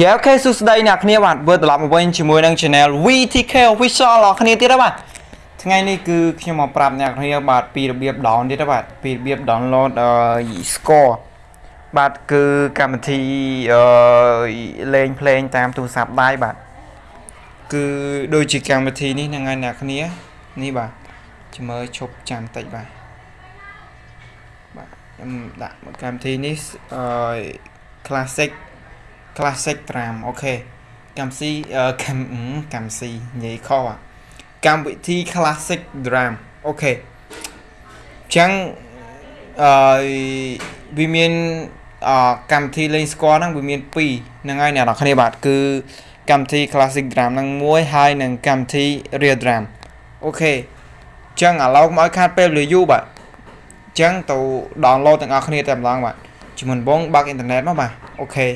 យេអូខេសួស្តីអ្នកគ្នាបាទវិលត្រឡប់មកវិញជាមួយនឹង Channel VTK Official របស់គ្នាទៀតបាទថ្ងៃនេះគឺខ្ញុំមកប្រាប់អ្នកគ្នាបាទពីរបៀប down ទៀតបាទពីរបៀប download អឺ score បាទគឺកម្មវិធីអឺលេងភ្លេងតាមទូរស័ព្ទដៃបាទគឺដូចជាកម្មវិធីនេះហ្នឹងហើយអ្នកគ្នានេះបាទចាំមើលឈប់ចាំតិចបាទបាទខ្ញុំដាក់កម្មវិធីនេះអឺ classic classic drum អូខេកម្មស៊ីកម្មកម្មស៊ីនិយាយខុសអាកម្មវិធី classic drum អូខេអញ្ចឹងអឺវាមានអកម្មវិធីលេងស្គាល់ហ្នឹងវាមាន2ហ្នឹងហើយអ្នកនរគ្នាបាទគឺកម្មវិធី classic drum ហ្នឹងមួយហើយនិងកម្មវិធី real drum OK អញ្ចឹងឥឡូវមកឲ្យខាតពេលវេលាយូរបាទអញ្ចឹងទៅ download ទាំងអស់គ្នាតែម្ដងបាទជាមុនបងបើកអ៊ីនធឺណិតមកបាទ OK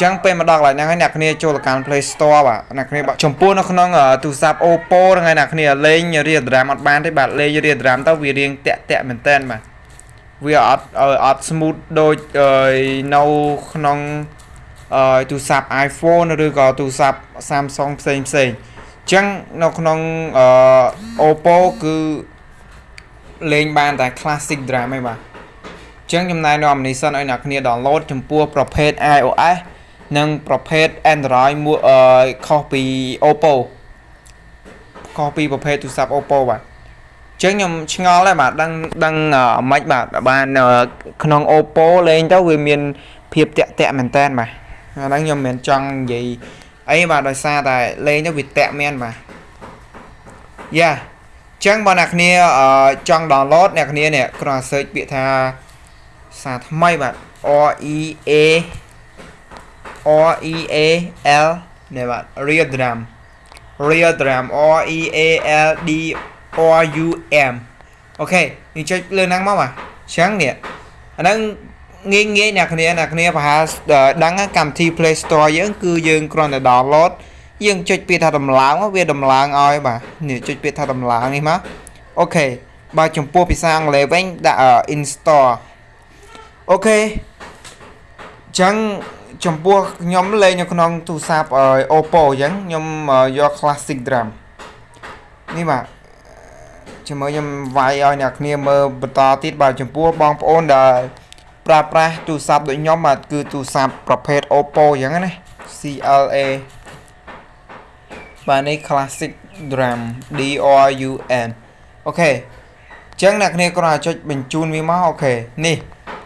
ចឹងពេលមកដល់កន្លែងហ្នឹងហើយអ្នកគ្នាចូលទៅកាន់ Play Store បាទអ្នកគ្នាបាទចំពោះនៅក្នុងទូរស័ព្ទ Oppo ហ្នឹងហើយអ្នកគ្នាលេងរៀល DRAM អត់បានទេបាទលេងរៀល DRAM ទៅវារៀងតាក់តាក់មែនតើបាទវាអត់អត់ smooth ដូចនៅក្នុងទូរស័ព្ទ iPhone ឬក៏ទូរស័ព្ទ Samsung ផ្សេងផ្សេងអញ្ចឹងនៅក្នុង Oppo គឺលេងបានតែ classic DRAM ឯងបាទអញ្ចឹងចំណាយនៅ ammunition ឲ្យអ្នកគ្នា download ចំពោះប្រភេទ iOS និងប្រភេទ Android មួយអឺខុសពី Oppo ខុសពីប្រភេទទូរស័ព្ទ Oppo បាទអញ្ចឹងខ្ញុំឆ្ងល់ដែរបាទដឹងដឹងមិនបាទបានក្នុង Oppo លេងទៅវាមានភាពតាក់តាក់មែនតើបាទអាហ្នឹងខ្ញុំមិនមែនចង់និយាយអីបាទដោយសារតែលេងទៅវាតាក់មែនបាទយ៉ាចឹងបើអ្នកគ្នាចង់ download អ្នកគ្នានេះគ្រាន់តែ search ពាក្យថាសារថ្មីបាទ R E A R E A L នេះបាទ real drum real drum R E A L D R U M អូខេយើងចុចលើហ្នឹងមកបាទអញ្ចឹងនេះអាហ្នឹងងាយងាយអ្នកគ្នាអ្នកគ្នាប្រហែលដឹងកម្មវិធី Play Store យើងគឺយើងគ្រាន់តែ download យើងចុចពាក្យថាដំឡើងវាដំឡើងឲ្យបាទនេះចុចពាក្យថាដំឡើងនេះមកអូខេបើចំពោះភាសាអង់គ្លេសវិញដាក់ install OK អញ្ចឹង ចំពោះខ្ញុំលេងនៅក្នុងទូរស័ព្ទ Oppo អញ្ចឹងខ្ញុំយក Classic Drum នេះបាទជាមួយខ្ញុំវាយឲ្យអ្នកគ្នាមើលបន្តទៀតបាទចំពោះបងប្អូនដែលប្រើប្រាស់ទូរស័ព្ទដូចខ្ញុំបាទគឺទូរស័ព្ទប្រភេទ Oppo អញ្ចឹងណា CLA បាទនេះ Classic Drum D R U N អូខេអញ្ចឹងអ្នកគ្នាគ្រាន់តែចុចបញ្ជូនវាមកអូខេនេះ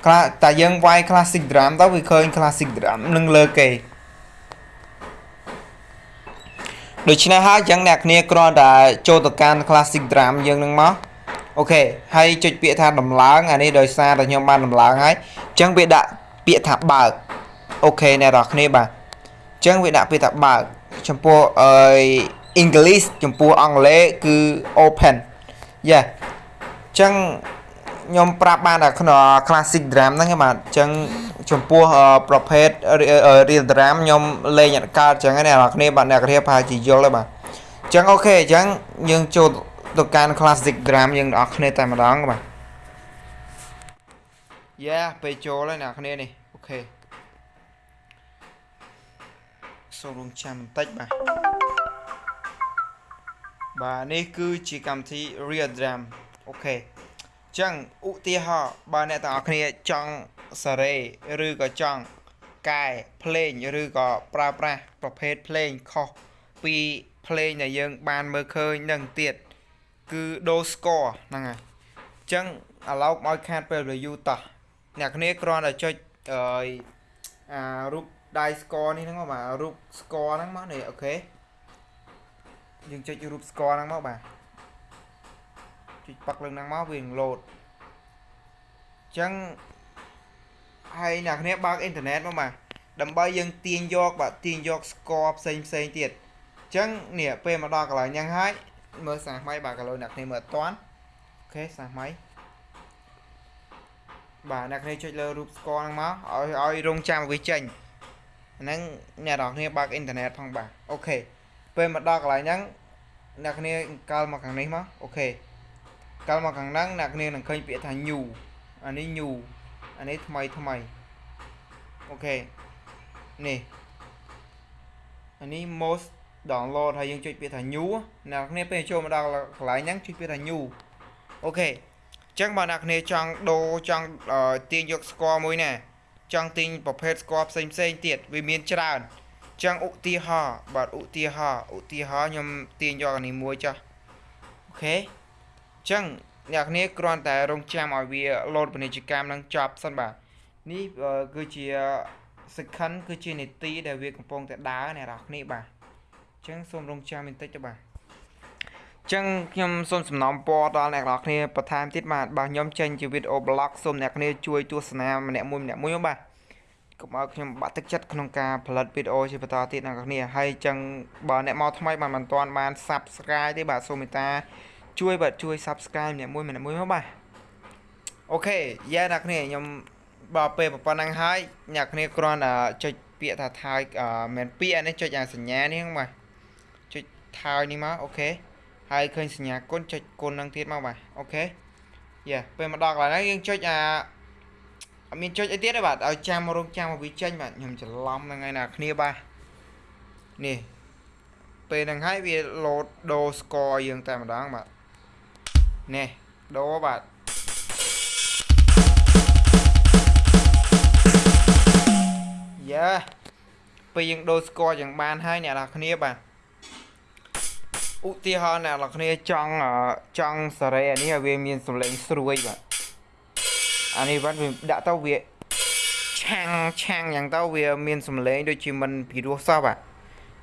ខ្លះតែយើងវាយ classic drum ទៅវាឃើញ classic drum នឹងលើគេដូច្នេះហើយចឹងអ្នកគ្នាគ្រាន់តែចូលទៅកាន់ classic drum យើងនឹងមកអូខេហើយចុចពាក្យថាដំឡើងអានេះដោយសារតែខ្ញុំបានដំឡើងហើយអញ្ចឹងវាដាក់ពាក្យថាបើកអូខេអ្នកនរគ្នាបាទអញ្ចឹងវាដាក់ពាក្យថាបើកចំពោះអឺ English ចំពោះអង់គ្លេសគឺ open យ៉ាអញ្ចឹង ខ្ញុំប្រាប់បានតែក្នុង classic drum ហ្នឹងបាទអញ្ចឹងចំពោះប្រភេទ real drum ខ្ញុំលេងអត់កើតអញ្ចឹងណាអ្នកនរគ្នាបាទអ្នកគ្នាប្រហែលជាយល់ហើយបាទអញ្ចឹង OK អញ្ចឹងយើងចូលទៅកាន់ classic drum យើងទាំងអស់គ្នាតែម្ដងបាទយ៉ាពេលចូលហើយអ្នកគ្នានេះ OK សូមរងចាំបន្តិចបាទបាទនេះគឺជាកម្មវិធី real drum OK ចឹងឧទាហរណ៍បើអ្នកទាំងអស់គ្នាចង់សារ៉េឬក៏ចង់កែភ្លេងឬក៏ប្រើប្រាស់ប្រភេទភ្លេងខុសពីភ្លេងដែលយើងបានមើលឃើញនឹងទៀតគឺដូ score ហ្នឹងហើយអញ្ចឹងឥឡូវឲ្យខាតពេលរយូតោះអ្នកគ្នាគ្រាន់តែចុចអឺអារូបដៃ score នេះហ្នឹងមកបាទរូប score ហ្នឹងមកនេះអូខេយើងចុចរូប score ហ្នឹងមកបាទ ចុចប៉ាក់លើហ្នឹងមកវានឹងលោតអញ្ចឹងហើយអ្នកគ្នាបើកអ៊ីនធឺណិតមកបាទដើម្បីយើងទាញយកបាទទាញយក score ផ្សេងផ្សេងទៀតអញ្ចឹងនេះពេលមកដល់កន្លែងហ្នឹងហើយមើលសាសថ្មីបាទកន្លងអ្នកគ្នាមើលអត់តាន់អូខេសាសថ្មីបាទអ្នកគ្នាចុចលើរូប score ហ្នឹងមកឲ្យឲ្យរងចាំវាចេញហ្នឹងអ្នកនរគ្នាបើកអ៊ីនធឺណិតផងបាទ OK ពេលមកដល់កន្លែងហ្នឹងអ្នកគ្នាកាល់មកខាងនេះមក OK កាលមកខាងហ្នឹងអ្នកគ្នានឹងឃើញពាក្យថា new អានេះ new អានេះថ្មីថ្មី OK នេះអានេះ most download ហើយយើងចុចពាក្យថា new អ្នកគ្នាពេលចូលមកដល់កន្លែងហ្នឹងចុចពាក្យថា new អូខេអញ្ចឹងបើអ្នកគ្នាចង់ដូរចង់ទាញយកស្គាល់មួយណាចង់ទាញប្រភេទស្គាល់ផ្សេងផ្សេងទៀតវាមានច្រើនអញ្ចឹងឧទាហរណ៍បាទឧទាហរណ៍ឧទាហរណ៍ខ្ញុំទាញយកអានេះមួយចាស់អូខេអញ្ចឹងអ្នកគ្នាគ្រាន់តែរងចាំឲ្យវាលោតពាណិជ្ជកម្មនឹងចប់សិនបាទនេះគឺជាសិក្ខិនគឺជានីតិដែលវាកំពុងតែដើរអ្នកនរគ្នាបាទអញ្ចឹងសូមរងចាំបន្តិចទៅបាទចឹងខ្ញុំសូមសំណូមពរដល់អ្នកនរគ្នាបន្ថែមទៀតបាទបាទខ្ញុំចេញជាវីដេអូ blog សូមអ្នកគ្នាជួយទស្សនាម្នាក់មួយម្នាក់មួយបាទកុំឲ្យខ្ញុំបាក់ទឹកចិត្តក្នុងការផលិតវីដេអូជាបន្តទៀតអ្នកនរគ្នាហើយចឹងបើអ្នកមកថ្មីបាទមិនទាន់បាន Subscribe ទេបាទសូមមេត្តា ជួយបាទជួយ Subscribe ម្នាក់មួយម្នាក់មួយមកបាទអូខេយ៉ាអ្នកគ្នាខ្ញុំបើពេលប៉ុណ្ណឹងហើយអ្នកគ្នាគ្រាន់តែចុចពាក្យថាថើយមិនពាក្យនេះចុចអាសញ្ញានេះបាទចុចថើយនេះមកអូខេហើយឃើញសញ្ញាគុណចុចគុណនឹងទៀតមកបាទអូខេយ៉ាពេលមកដល់កន្លែងហ្នឹងយើងចុចអាអត់មានចុចអីទៀតទេបាទឲ្យចាំរងចាំមកវាចេញបាទខ្ញុំច្រឡំហ្នឹងហើយណាគ្នាបាទនេះពេលហ្នឹងហើយវាលោតដូរស្គរយើងតែម្ដងបាទ នេះដូរបាទយ៉ាពេលយើងដូរស្គរយ៉ាងបានហើយអ្នកនរគ្នាបាទឧទាហរណ៍អ្នកនរគ្នាចង់ចង់សេរីអានេះឲ្យវាមានសំឡេងស្រួយបាទអានេះបាទវាដាក់ទៅវាឆាំងឆាំងយ៉ាងទៅវាមានសំឡេងដូចជាមិនពីរោះសោះបាទ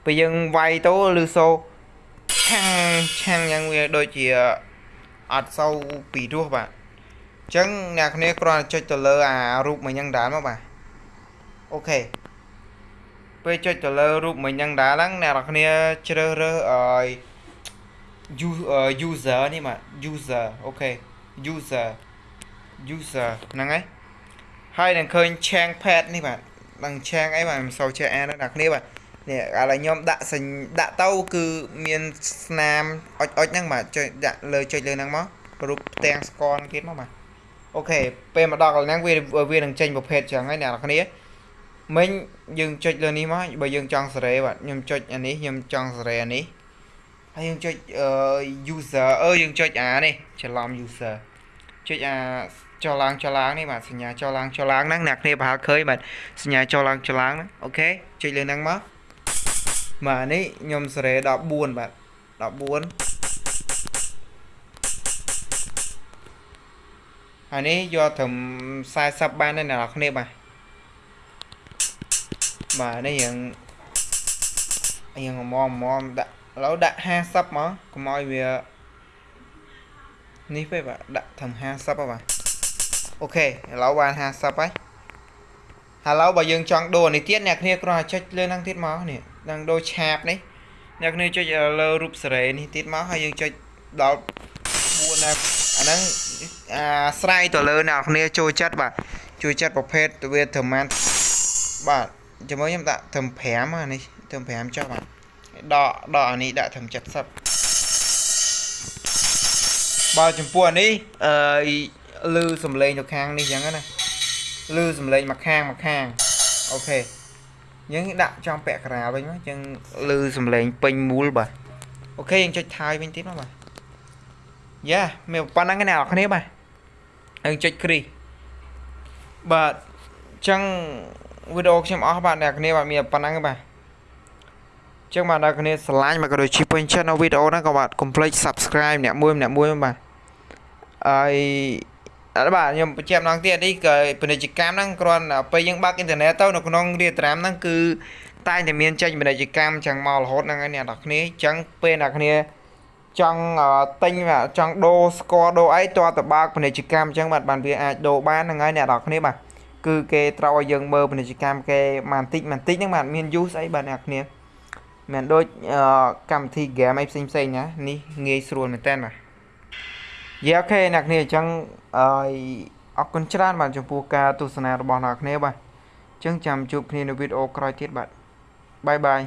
ពេលយើងវាយទៅឬសូឆាំងឆាំងយ៉ាងវាដូចជា អត់សូវពីរោះបាទអញ្ចឹងអ្នកគ្នាគ្រាន់តែចុចទៅលើអារូបមួយយ៉ាងដែរមកបាទអូខេពេលចុចទៅលើរូបមិញហ្នឹងដែរហ្នឹងអ្នកនរគ្នាជ្រើសរើសឲ្យ user នេះបាទ user អូខេ user user ហ្នឹងហើយហើយនឹងឃើញ change pad នេះបាទនឹង change អីបាទមិនសូវចេះអានដល់អ្នកគ្នាបាទ នេះឥឡូវខ្ញុំដាក់សញ្ដាក់ទៅគឺមានស្នាមអុចអុចហ្នឹងបាទចុចដាក់លើចុចលើហ្នឹងមករូបផ្ទាំងស្គាល់ទៀតមកបាទអូខេពេលមកដល់កន្លែងវាវានឹងចេញប្រភេទចឹងហើយអ្នកនរគ្នាមិញយើងចុចលើនេះមកបើយើងចង់សេរីបាទខ្ញុំចុចអានេះខ្ញុំចង់សេរីអានេះហើយយើងចុច user អឺយើងចុចអានេះច្រឡំ user ចុចអាចុះឡើងចុះឡើងនេះបាទសញ្ញាចុះឡើងចុះឡើងហ្នឹងអ្នកគ្នាប្រហែលឃើញបាទសញ្ញាចុះឡើងចុះឡើងហ្នឹងអូខេចុចលើហ្នឹងមក បាទនេះខ្ញុំសេរី14បាទ14ហើយនេះយកត្រឹម40បានទេអ្នកនរគ្នាបាទបាទនេះយើងយើងមមមដាក់ឥឡូវដាក់50មកកុំឲ្យវានេះពេកបាទដាក់ត្រឹម50ហ៎បាទអូខេឥឡូវបាន50ហើយហើយឥឡូវបើយើងចង់ដូរនេះទៀតអ្នកគ្នាគ្រាន់តែចុចលើហ្នឹងទៀតមកនេះ នឹងដូរឆាបនេះអ្នកគ្នាចុចលើរូបសេរីនេះទៀតមកហើយយើងចុចដល់4ណាអាហ្នឹងអាស្រ័យទៅលើអ្នកគ្នាចូលចិត្តបាទជួយចិត្តប្រភេទវាត្រឹមបាទជាមួយខ្ញុំដាក់ត្រឹម5អានេះត្រឹម5ចុះបាទដកដកអានេះដាក់ត្រឹម70បើចំពោះអានេះអឺលឺសំឡេងទៅខាងនេះចឹងណាលឺសំឡេងមកខាងមកខាងអូខេ យើងដាក់ចំពាក់ក្រាលវិញមកចឹងលឺសំឡេងពេញមូលបាទអូខេយើងចុចថយវិញទៀតមកបាទយ៉ាមានប៉ុណ្ណឹងណាអ្នកនរគ្នាបាទយើងចុចគ្រីបាទចឹងវីដេអូខ្ញុំអស់បាទអ្នកគ្នាបាទមានប៉ុណ្ណឹងបាទចឹងបាទអ្នកគ្នាស្រឡាញ់មកក៏ដូចជាពេញចិត្តនៅវីដេអូហ្នឹងក៏បាទកុំភ្លេច Subscribe អ្នកមួយអ្នកមួយបាទហើយអត់ បាទខ្ញុំបញ្ជាក់ម្ដងទៀតនេះក៏ពាណិជ្ជកម្មហ្នឹងគ្រាន់ពេលយើងបើកអ៊ីនធឺណិតទៅនៅក្នុងរៀបត្រាំហ្នឹងគឺតែតែមានចេញពាណិជ្ជកម្មចឹងមករហូតហ្នឹងហើយអ្នកនរគ្នាអញ្ចឹងពេលអ្នកគ្នាចង់ទិញចង់ដូរស្គាល់ដូរអីតើតបើកពាណិជ្ជកម្មអញ្ចឹងបាទបានវាអាចដូរបានហ្នឹងហើយអ្នកនរគ្នាបាទគឺគេត្រូវឲ្យយើងមើលពាណិជ្ជកម្មគេបន្តិចបន្តិចហ្នឹងបាទមាន use អីបាទអ្នកគ្នាមិនដូចកម្មវិធី game អីផ្សេងផ្សេងណានេះងាយស្រួលមែនតើបាទ យេអូខេអ្នកគ្នាអញ្ចឹងអឺអរគុណច្រើនបាទចំពោះការទស្សនារបស់អ្នកគ្នាបាទអញ្ចឹងចាំជួបគ្នានៅវីដេអូក្រោយទៀតបាទបាយបាយ